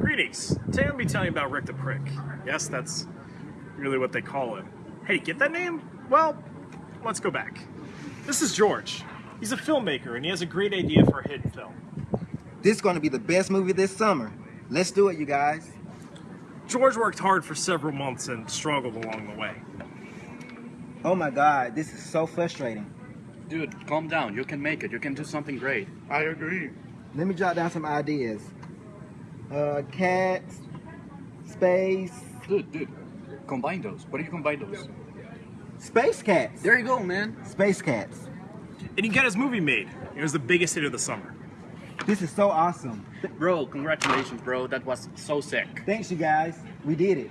Greetings. Today I'll be telling you about Rick the Prick. Yes, that's really what they call him. Hey, get that name? Well, let's go back. This is George. He's a filmmaker and he has a great idea for a hidden film. This is going to be the best movie this summer. Let's do it, you guys. George worked hard for several months and struggled along the way. Oh my God, this is so frustrating. Dude, calm down. You can make it. You can do something great. I agree. Let me jot down some ideas. Uh, cats, space, Dude, dude, combine those. What do you combine those? space cats. There you go, man. Space cats. And he got his movie made. It was the biggest hit of the summer. This is so awesome. Bro, congratulations, bro. That was so sick. Thanks, you guys. We did it.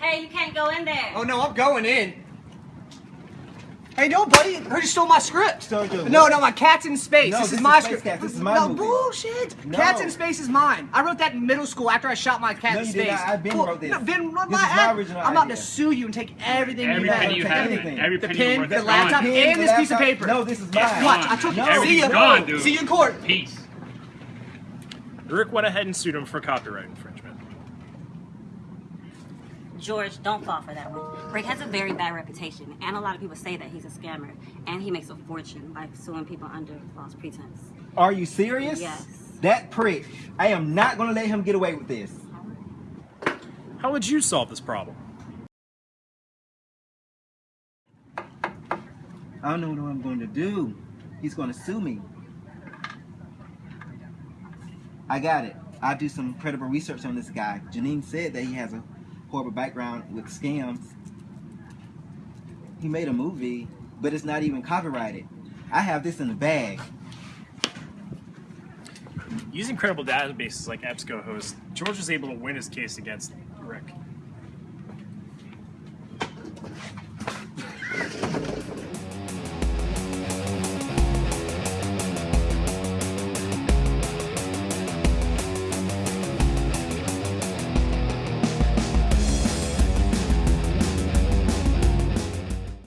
Hey, you can't go in there. Oh no, I'm going in. Hey, no, buddy. I Heard you stole my script. Stole your no, no, my Cat's in Space. No, this, this is my script. Cats. This is my no, movie. bullshit. No. Cats in Space is mine. I wrote that in middle school after I shot my cat No, in space. not. I Ben Cool. wrote this. No, Ben wrote This my is my ad. original I'm about idea. to sue you and take everything Every you have. penny you have everything. every The penny pen, worth the laptop, gone. and this piece of paper. No, this is It's mine. Watch, I took No. See Everything's ya. gone, dude. See you in court. Peace. Rick went ahead and sued him for copyright infringement. George, don't fall for that one. Rick has a very bad reputation, and a lot of people say that he's a scammer, and he makes a fortune by suing people under false pretense. Are you serious? Yes. That prick. I am not going to let him get away with this. How would you solve this problem? I don't know what I'm going to do. He's going to sue me. I got it. I'll do some credible research on this guy. Janine said that he has a horrible background with scams. He made a movie, but it's not even copyrighted. I have this in the bag. Using credible databases like EBSCO host, George was able to win his case against Rick.